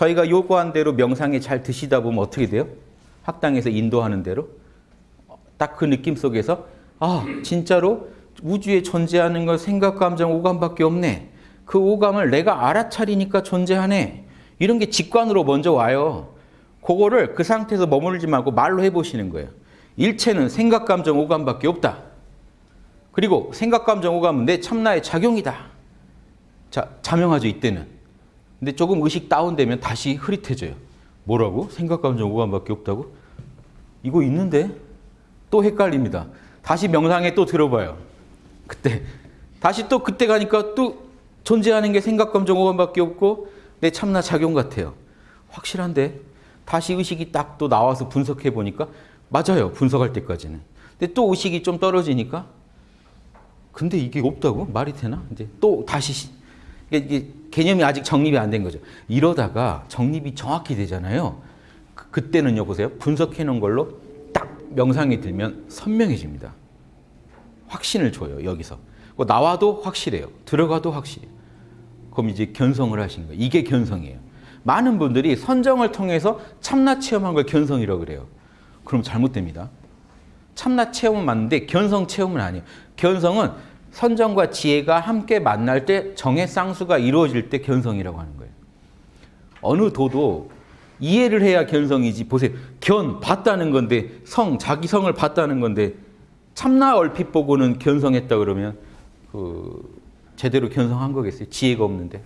저희가 요구한 대로 명상에 잘 드시다 보면 어떻게 돼요? 학당에서 인도하는 대로 딱 그 느낌 속에서 아 진짜로 우주에 존재하는 건 생각, 감정, 오감밖에 없네. 그 오감을 내가 알아차리니까 존재하네. 이런 게 직관으로 먼저 와요. 그거를 그 상태에서 머무르지 말고 말로 해보시는 거예요. 일체는 생각, 감정, 오감밖에 없다. 그리고 생각, 감정, 오감은 내 참나의 작용이다. 자, 자명하죠, 이때는. 근데 조금 의식 다운되면 다시 흐릿해져요. 뭐라고? 생각, 감정, 오감밖에 없다고? 이거 있는데? 또 헷갈립니다. 다시 명상에 또 들어봐요. 그때. 다시 또 그때 가니까 또 존재하는 게 생각, 감정, 오감밖에 없고 내 참나 작용 같아요. 확실한데? 다시 의식이 딱 또 나와서 분석해 보니까 맞아요. 분석할 때까지는. 근데 또 의식이 좀 떨어지니까 근데 이게 없다고? 말이 되나? 이제 또 다시 이게, 개념이 아직 정립이 안 된 거죠. 이러다가 정립이 정확히 되잖아요. 그, 그때는요, 보세요. 분석해 놓은 걸로 딱 명상이 들면 선명해집니다. 확신을 줘요, 여기서. 뭐 나와도 확실해요. 들어가도 확실해요. 그럼 이제 견성을 하신 거예요. 이게 견성이에요. 많은 분들이 선정을 통해서 참나 체험한 걸 견성이라고 그래요. 그럼 잘못됩니다. 참나 체험은 맞는데 견성 체험은 아니에요. 견성은 선정과 지혜가 함께 만날 때 정의 쌍수가 이루어질 때 견성이라고 하는 거예요. 어느 도도 이해를 해야 견성이지. 보세요. 견, 봤다는 건데 성, 자기 성을 봤다는 건데 참나 얼핏 보고는 견성했다 그러면 그 제대로 견성한 거겠어요. 지혜가 없는데.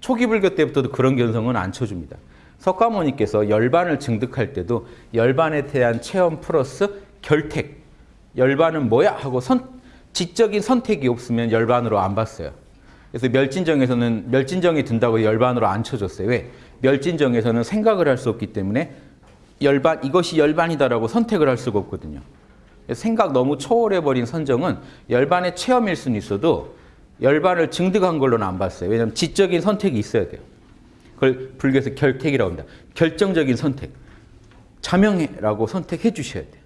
초기 불교 때부터도 그런 견성은 안 쳐줍니다. 석가모니께서 열반을 증득할 때도 열반에 대한 체험 플러스 결택. 열반은 뭐야? 하고 선, 지적인 선택이 없으면 열반으로 안 봤어요. 그래서 멸진정에서는 멸진정이 든다고 열반으로 안 쳐줬어요. 왜? 멸진정에서는 생각을 할 수 없기 때문에 열반 이것이 열반이다라고 선택을 할 수가 없거든요. 생각 너무 초월해버린 선정은 열반의 체험일 수는 있어도 열반을 증득한 걸로는 안 봤어요. 왜냐하면 지적인 선택이 있어야 돼요. 그걸 불교에서 결택이라고 합니다. 결정적인 선택. 자명해라고 선택해 주셔야 돼요.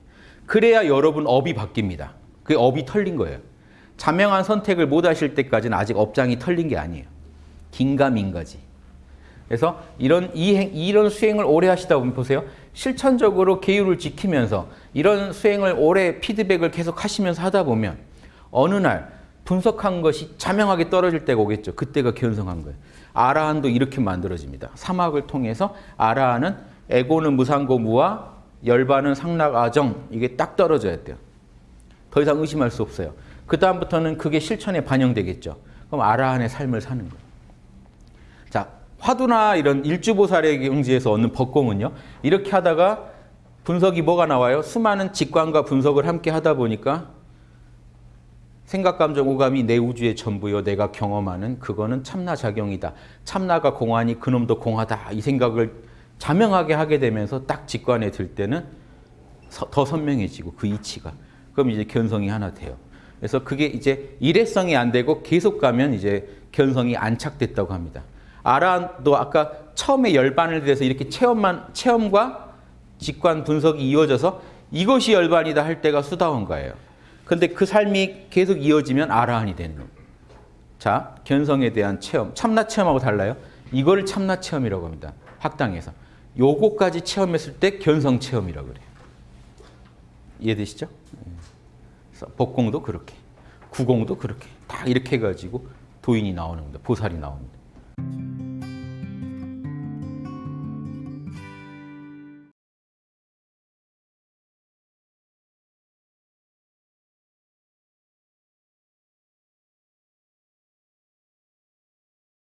그래야 여러분 업이 바뀝니다. 그 업이 털린 거예요. 자명한 선택을 못 하실 때까지는 아직 업장이 털린 게 아니에요. 긴가민가지. 그래서 이런 이행, 이런 수행을 오래 하시다 보면 보세요. 실천적으로 계율을 지키면서 이런 수행을 오래 피드백을 계속 하시면서 하다 보면 어느 날 분석한 것이 자명하게 떨어질 때가 오겠죠. 그때가 견성한 거예요. 아라한도 이렇게 만들어집니다. 사막을 통해서 아라한은 에고는 무상고무와 열반은 상락아정 이게 딱 떨어져야 돼요. 더 이상 의심할 수 없어요. 그 다음부터는 그게 실천에 반영되겠죠. 그럼 아라한의 삶을 사는 거예요. 자, 화두나 이런 일주보살의 경지에서 얻는 법공은요. 이렇게 하다가 분석이 뭐가 나와요? 수많은 직관과 분석을 함께 하다 보니까 생각, 감정, 오감이 내 우주의 전부요. 내가 경험하는 그거는 참나 작용이다. 참나가 공하니 그놈도 공하다. 이 생각을 자명하게 하게 되면서 딱 직관에 들 때는 더 선명해지고 그 이치가. 그럼 이제 견성이 하나 돼요. 그래서 그게 이제 일회성이 안 되고 계속 가면 이제 견성이 안착됐다고 합니다. 아라도 아까 처음에 열반을 대해서 이렇게 체험만 체험과 직관 분석이 이어져서 이것이 열반이다 할 때가 수다원가예요. 근데 그 삶이 계속 이어지면 아라한이 되는. 자, 견성에 대한 체험, 참나 체험하고 달라요. 이걸 참나 체험이라고 합니다. 학당에서. 요거까지 체험했을 때 견성 체험이라고 그래요. 이해되시죠? 복공도 그렇게, 구공도 그렇게 다 이렇게 해가지고 도인이 나오는 겁니다. 보살이 나옵니다.